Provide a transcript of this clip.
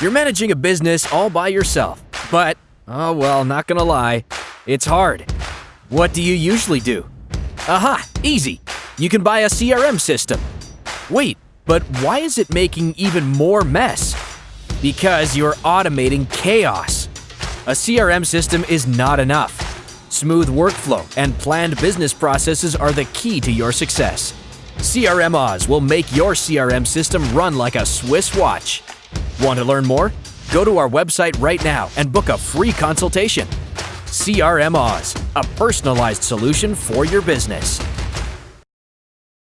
You're managing a business all by yourself, but, oh well, not gonna lie, it's hard. What do you usually do? Aha, easy. You can buy a CRM system. Wait, but why is it making even more mess? Because you're automating chaos. A CRM system is not enough. Smooth workflow and planned business processes are the key to your success. CRM Oz will make your CRM system run like a Swiss watch. Want to learn more? Go to our website right now and book a free consultation. CRM Oz, a personalized solution for your business.